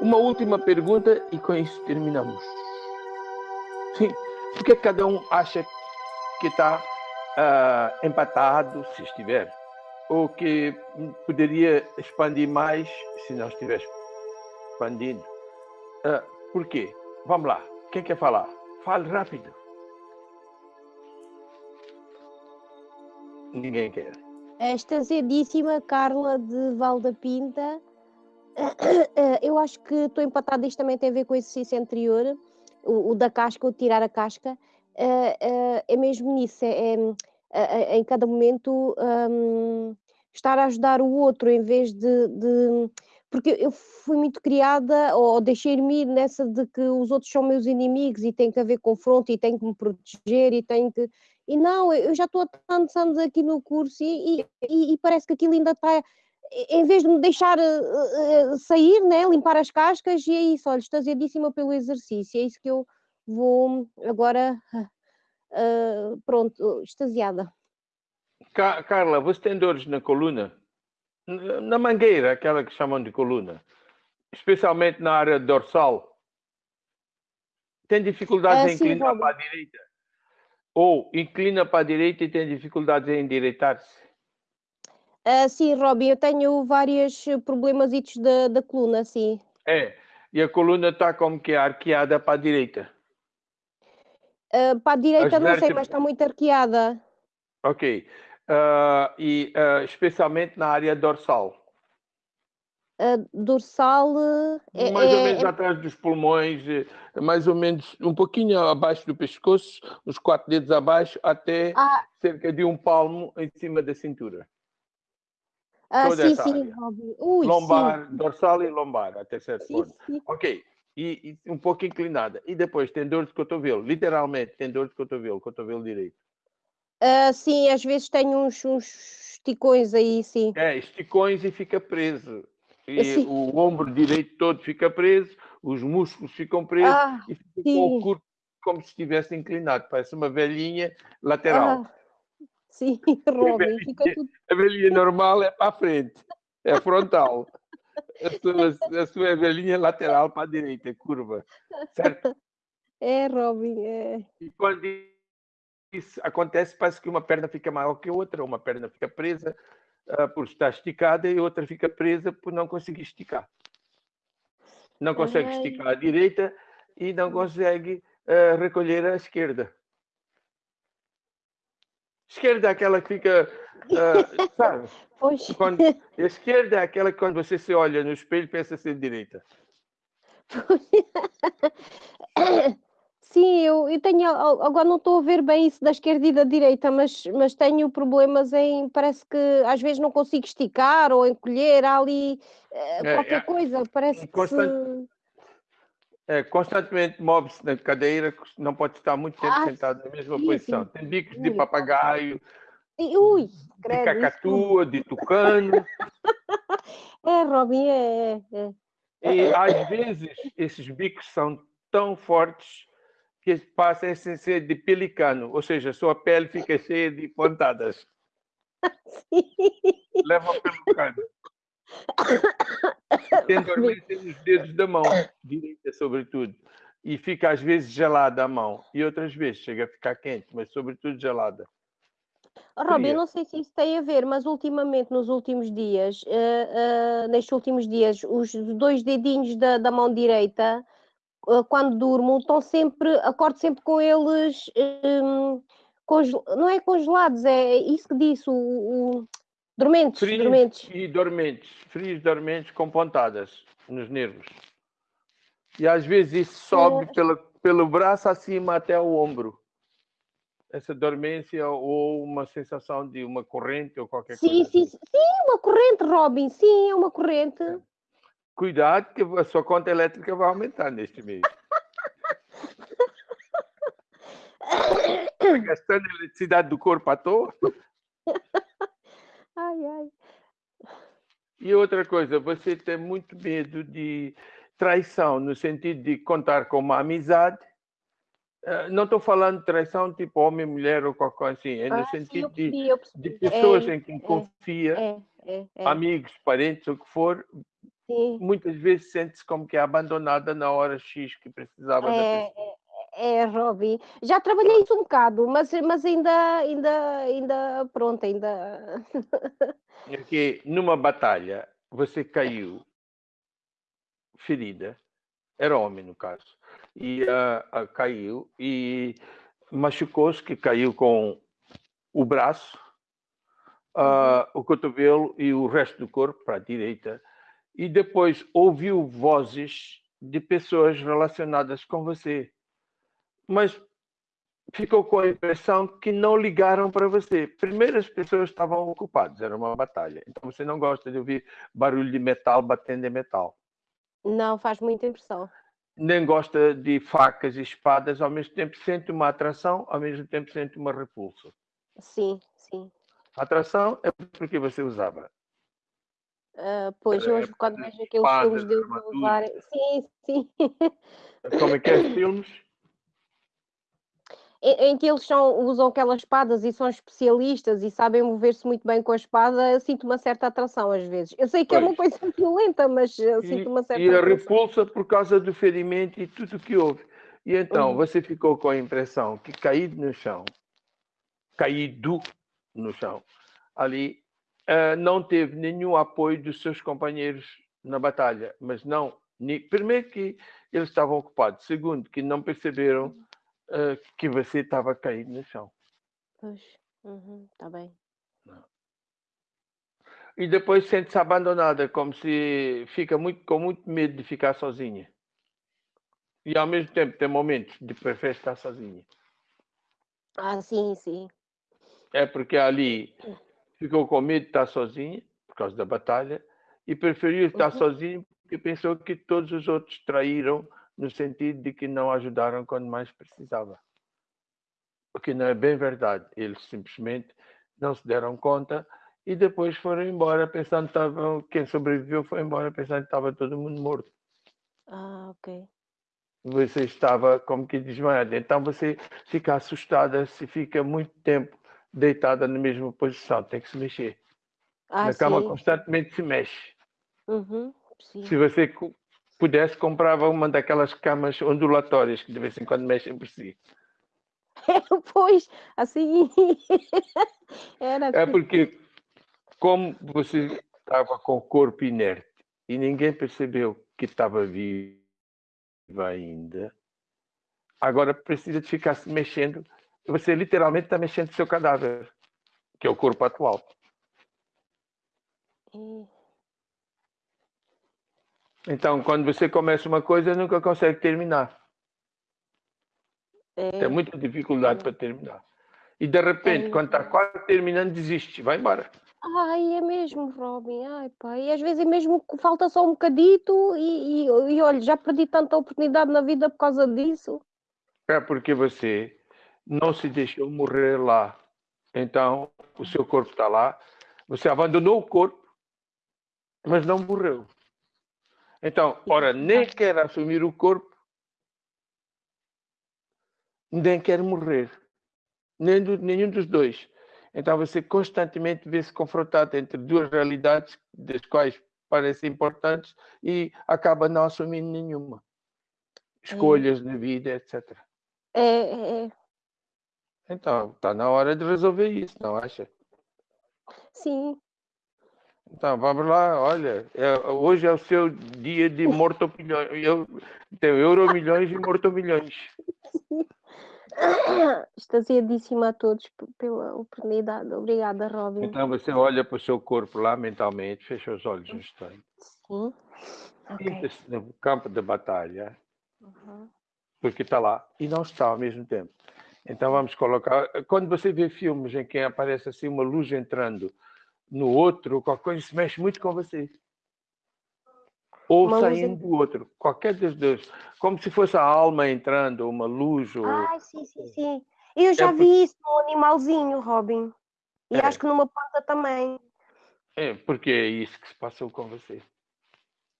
Uma última pergunta e com isso terminamos. Sim, por que cada um acha que está uh, empatado, se estiver, ou que poderia expandir mais se não estivesse expandindo? Uh, por quê? Vamos lá, quem quer falar? Fale rápido. Ninguém quer. Esta zedíssima Carla de Valda Pinta. Eu acho que estou empatada, isto também tem a ver com o exercício anterior, o, o da casca, o tirar a casca. É mesmo nisso, é, é, em cada momento um, estar a ajudar o outro em vez de, de porque eu fui muito criada, ou deixei-me ir nessa de que os outros são meus inimigos e tem que haver confronto e tenho que me proteger e tenho que. E não, eu já estou há tantos anos aqui no curso e, e, e parece que aquilo ainda está. Em vez de me deixar uh, uh, sair, né, limpar as cascas, e é isso, olha, extasiadíssima pelo exercício, é isso que eu vou agora, uh, pronto, extasiada. Carla, você tem dores na coluna? na mangueira, aquela que chamam de coluna, especialmente na área dorsal, tem dificuldades é, em inclinar para a direita? Ou inclina para a direita e tem dificuldades em endireitar-se? Uh, sim, Robin, eu tenho vários problemas da, da coluna, sim. É, e a coluna está como que arqueada para a direita? Uh, para a direita As não sei, mas está muito arqueada. Ok uh, e uh, especialmente na área dorsal. Dorsal é, mais ou menos é... atrás dos pulmões, mais ou menos um pouquinho abaixo do pescoço, uns quatro dedos abaixo, até ah. cerca de um palmo em cima da cintura. Ah, Toda sim, sim, Ui, lombar, sim. dorsal e lombar, até certo sim, ponto. Sim. Ok. E, e, um pouco inclinada. E depois tem dor de cotovelo, literalmente tem dor de cotovelo, cotovelo direito. Uh, sim, às vezes tenho uns, uns esticões aí, sim. É, esticões e fica preso. E sim. o ombro direito todo fica preso, os músculos ficam presos ah, e fica com o corpo como se estivesse inclinado, parece uma velhinha lateral. Ah, sim, Robin, fica tudo... A velhinha normal é para a frente, é frontal. A sua, a sua velhinha lateral para a direita, curva, certo? É, Robin, é. E quando isso acontece, parece que uma perna fica maior que a outra, uma perna fica presa uh, por estar esticada e outra fica presa por não conseguir esticar. Não consegue Ai. esticar a direita e não consegue uh, recolher a esquerda. Esquerda é aquela que fica, uh, sabe? Quando, a esquerda é aquela que quando você se olha no espelho pensa ser direita. Sim, eu, eu tenho, agora não estou a ver bem isso da esquerda e da direita, mas, mas tenho problemas em, parece que às vezes não consigo esticar ou encolher ali eh, é, qualquer é, coisa, parece constant, que... É, constantemente move-se na cadeira, não pode estar muito tempo ah, sentado na mesma sim, posição. Sim. Tem bicos ui. de papagaio, Ui, credo, de cacatua, isso. de tucano. é, Robin, é, é. E às vezes esses bicos são tão fortes que passa a ser de pelicano, ou seja, sua pele fica cheia de pontadas. Leva pelo cano. Tem dormência nos dedos da mão, direita sobretudo, e fica às vezes gelada a mão, e outras vezes chega a ficar quente, mas sobretudo gelada. Oh, Rob, não sei se isso tem a ver, mas ultimamente, nos últimos dias, uh, uh, nestes últimos dias, os dois dedinhos da, da mão direita eh, quando durmo, estão sempre, acordo sempre com eles, um, não é congelados, é isso que disse, o, o dormentes, frios dormentes. E dormentes, frios, dormentes com pontadas nos nervos. E às vezes isso sobe é. pelo, pelo braço acima até o ombro. Essa dormência ou uma sensação de uma corrente ou qualquer sim, coisa. Sim, assim. sim, uma corrente, Robin, sim, é uma corrente. É. Cuidado que a sua conta elétrica vai aumentar neste mês. Está gastando eletricidade do corpo à toa? Ai, ai. E outra coisa, você tem muito medo de traição, no sentido de contar com uma amizade. Eh, não estou falando de traição tipo homem, mulher ou qualquer coisa assim. É no ah, sentido sim, de, de, pessoas é, em quem é, confia, é, é, é, amigos, parentes, o que for, Sim. muitas vezes sente-se como que é abandonada na hora X que precisava da É, pessoa. É, é, Robin. Já trabalhei isso um bocado, mas, mas ainda, ainda, ainda, pronto, ainda. É que numa batalha você caiu ferida, era homem no caso, e ah, ah, caiu e machucou-se, que caiu com o braço, ah, o cotovelo e o resto do corpo para a direita, e depois ouviu vozes de pessoas relacionadas com você, mas ficou com a impressão que não ligaram para você. Primeiro as pessoas estavam ocupadas, era uma batalha. Então você não gosta de ouvir barulho de metal batendo em metal. Não faz muita impressão. Nem gosta de facas e espadas, ao mesmo tempo sente uma atração, ao mesmo tempo sente uma repulsa. Sim, sim. A atração é porque você usava. Ah, pois, Era hoje, quando de vejo aqueles filmes armaduras. usar. Sim, sim. Como é que é os filmes? em, em que eles são, usam aquelas espadas e são especialistas e sabem mover-se muito bem com a espada, eu sinto uma certa atração às vezes. Eu sei que é uma Pois. coisa violenta, mas eu E, sinto uma certa e a atração. repulsa por causa do ferimento e tudo que houve. E então Uhum. você ficou com a impressão que caído no chão, caído no chão, ali eh, não teve nenhum apoio dos seus companheiros na batalha. Mas não, primeiro que eles estavam ocupados, segundo que não perceberam eh, que você estava caído no chão. Pois, uhum, tá bem. E depois sente-se abandonada, como se fica muito, com muito medo de ficar sozinha. E ao mesmo tempo tem momentos de prefere estar sozinha. Ah, sim, sim. É porque ali ficou com medo de estar sozinha, por causa da batalha, e preferiu estar Uhum. sozinha porque pensou que todos os outros traíram no sentido de que não ajudaram quando mais precisava. O que não é bem verdade. Eles simplesmente não se deram conta e depois foram embora pensando que estavam, quem sobreviveu foi embora pensando que estava todo mundo morto. Ah, ok. Você estava como que desmaiada. Então você fica assustada se fica muito tempo deitada na mesma posição, tem que se mexer. Ah, na cama sim. constantemente se mexe. Uhum, sim. Se você pudesse, comprava uma daquelas camas ondulatórias que de vez em quando mexem por si. pois, assim. Era. É porque, como você estava com o corpo inerte e ninguém percebeu que estava viva ainda, agora precisa de ficar se mexendo. Você literalmente está mexendo o seu cadáver, que é o corpo atual. É, Então, quando você começa uma coisa, nunca consegue terminar. é, Tem muita dificuldade para terminar. E de repente, É quando está quase terminando, desiste, vai embora. Ai, é mesmo, Robin. Ai, pá. E às vezes é mesmo que falta só um bocadito e, e, e olha, já perdi tanta oportunidade na vida por causa disso. É porque você não se deixou morrer lá. Então, o seu corpo está lá. Você abandonou o corpo, mas não morreu. Então, ora, nem quer assumir o corpo, nem quer morrer. Nem do- nenhum dos dois. Então, você constantemente vê-se confrontado entre duas realidades, das quais parecem importantes, e acaba não assumindo nenhuma. Escolhas de vida, etc. É, é, é. Então, está na hora de resolver isso, não acha? Sim. Então, vamos lá, olha, é- hoje é o seu dia de morto-milhões. Eu, tem euro-milhões e morto-milhões. Extasiadíssima a todos pela oportunidade. Obrigada, Robin. Então, você olha para o seu corpo lá mentalmente, fecha os olhos um instante. Sim. Ok. Sinta-se no campo de batalha, Uhum. porque está lá e não está ao mesmo tempo. Então, vamos colocar. Quando você vê filmes em que aparece assim uma luz entrando no outro, qualquer coisa se mexe muito com você. Ou Uma luz saindo do outro, qualquer dos dois. Como se fosse a alma entrando, uma luz, ou. Ai, sim, sim, sim. Eu já por- vi isso num animalzinho, Robin. E É. acho que numa planta também. É, porque é isso que se passou com você.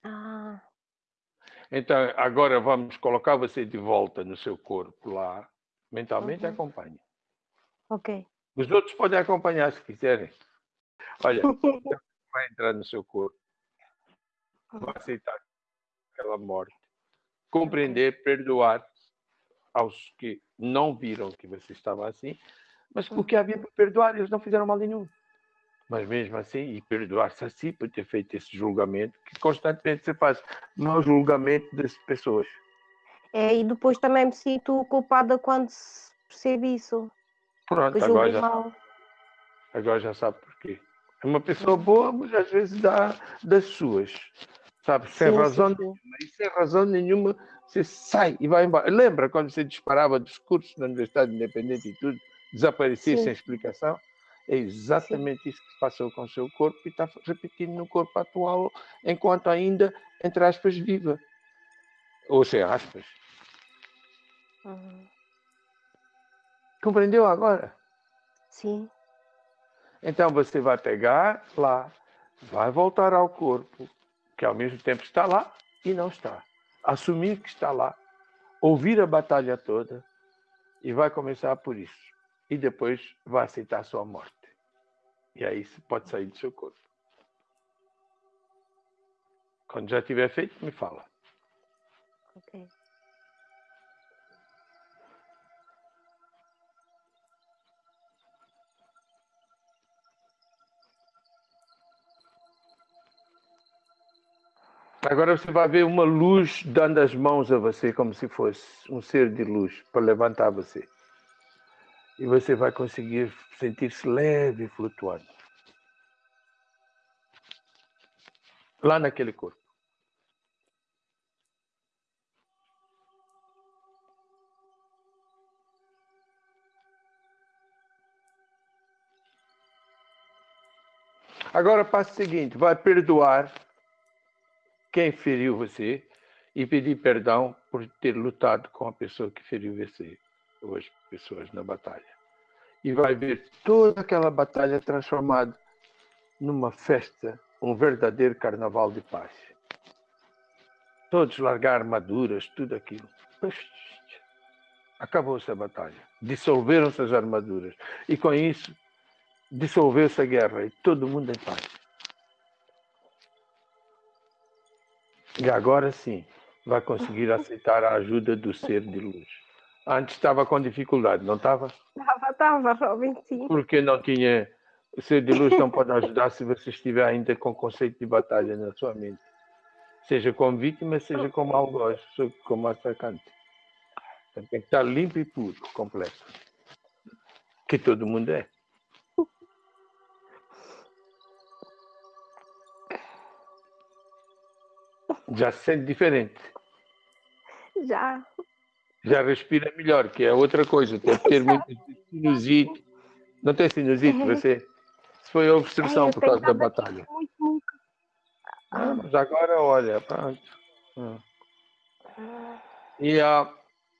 Ah, Então, agora vamos colocar você de volta no seu corpo lá. Mentalmente Uhum. acompanhe. ok. Os outros podem acompanhar se quiserem. Olha, vai entrar no seu corpo. vai aceitar aquela morte, compreender, perdoar aos que não viram que você estava assim, mas porque havia para perdoar, eles não fizeram mal nenhum. Mas mesmo assim, e perdoar-se assim por ter feito esse julgamento, que constantemente se faz mau julgamento das pessoas. É, e depois também me sinto culpada quando se percebe isso. Pronto, agora já, sabe. agora já sabe porquê. É uma pessoa boa, mas às vezes dá das suas. Sabe, sem sim, razão sim, sim. nenhuma. E sem razão nenhuma, você sai e vai embora. Lembra quando você disparava discursos na Universidade Independente e tudo, desaparecia sem explicação? É exatamente isso que se passou com o seu corpo e está repetindo no corpo atual, enquanto ainda, entre aspas, viva. Ou sem aspas. Uhum. Compreendeu agora? Sim. Então você vai pegar lá, vai voltar ao corpo, que ao mesmo tempo está lá e não está. Assumir que está lá, ouvir a batalha toda e vai começar por isso. E depois vai aceitar a sua morte. E aí você pode sair do seu corpo. Quando já tiver feito, me fala. Ok. Agora você vai ver uma luz dando as mãos a você, como se fosse um ser de luz, para levantar você. E você vai conseguir sentir-se leve e flutuando. Lá naquele corpo. Agora, passo seguinte: vai perdoar quem feriu você e pedir perdão por ter lutado com a pessoa que feriu você, ou as pessoas na batalha. E vai ver toda aquela batalha transformada numa festa, um verdadeiro carnaval de paz. Todos largar armaduras, tudo aquilo. Acabou-se a batalha. Dissolveram-se as armaduras. E com isso, dissolveu-se a guerra e todo mundo em paz. E agora sim, vai conseguir aceitar a ajuda do ser de luz. Antes estava com dificuldade, não estava? Estava, estava, Robin, sim. Porque não tinha. O ser de luz não pode ajudar se você estiver ainda com conceito de batalha na sua mente. Seja como vítima, seja como algoz, como atacante. Então, tem que estar limpo e puro, completo. Que todo mundo é. Já se sente diferente. Já. Já respira melhor, que é outra coisa. Tem que ter muito sinusite. Não tem sinusite você? Isso foi obstrução Ai, por causa da batalha. Muito, muito. Ah, mas agora, olha, pronto. Ah. E, uh,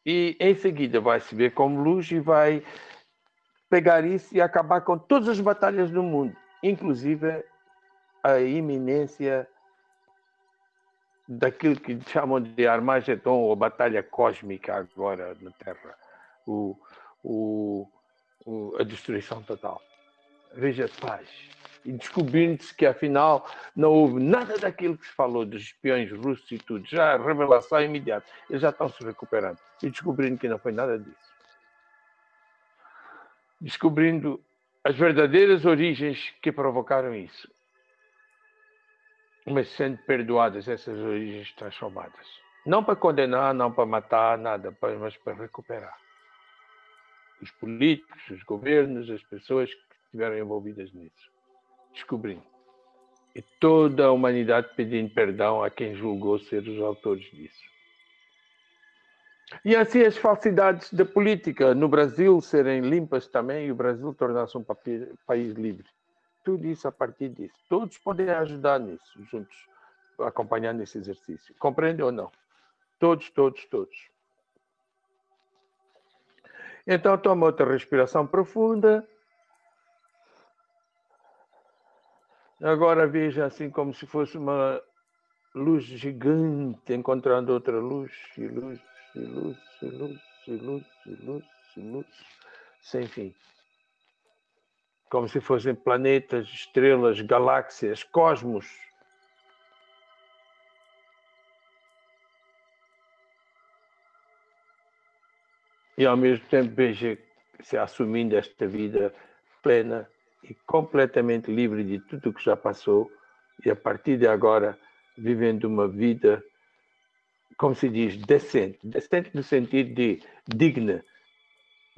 e em seguida vai se ver como luz e vai pegar isso e acabar com todas as batalhas do mundo, inclusive a iminência daquilo que chamam de Armagedon ou Batalha Cósmica agora na Terra, o, o, o, a destruição total. Veja paz. E descobrindo-se que afinal não houve nada daquilo que se falou dos espiões russos e tudo, já revelação imediata, eles já estão se recuperando e descobrindo que não foi nada disso. Descobrindo as verdadeiras origens que provocaram isso mas sendo perdoadas essas origens transformadas. Não para condenar, não para matar, nada, mas para recuperar. Os políticos, os governos, as pessoas que estiveram envolvidas nisso. Descobrindo. E toda a humanidade pedindo perdão a quem julgou ser os autores disso. E assim as falsidades da política no Brasil serem limpas também e o Brasil tornar-se um país livre tudo isso a partir disso. Todos podem ajudar nisso, juntos, acompanhando esse exercício. Compreende ou não? Todos, todos, todos. Então, toma outra respiração profunda. Agora veja assim como se fosse uma luz gigante encontrando outra luz, e luz, e luz, e luz, e luz, e luz, e luz, sem fim como se fossem planetas, estrelas, galáxias, cosmos. E ao mesmo tempo veja se assumindo esta vida plena e completamente livre de tudo o que já passou e a partir de agora vivendo uma vida, como se diz, decente. Decente no sentido de digna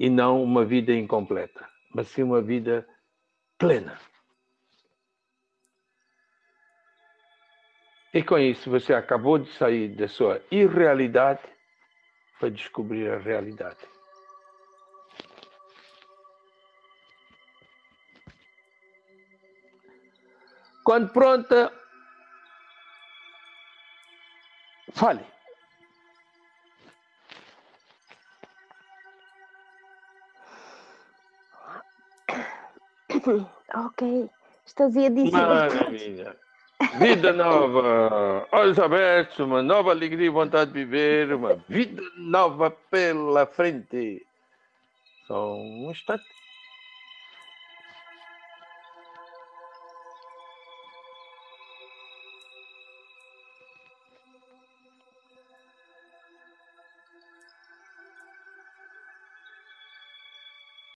e não uma vida incompleta, mas sim uma vida plena. E com isso você acabou de sair da sua irrealidade para descobrir a realidade. Quando pronta, fale. Ok, extasiadíssima. Maravilha. Vida nova, olhos abertos, uma nova alegria e vontade de viver, uma vida nova pela frente. Só um instante.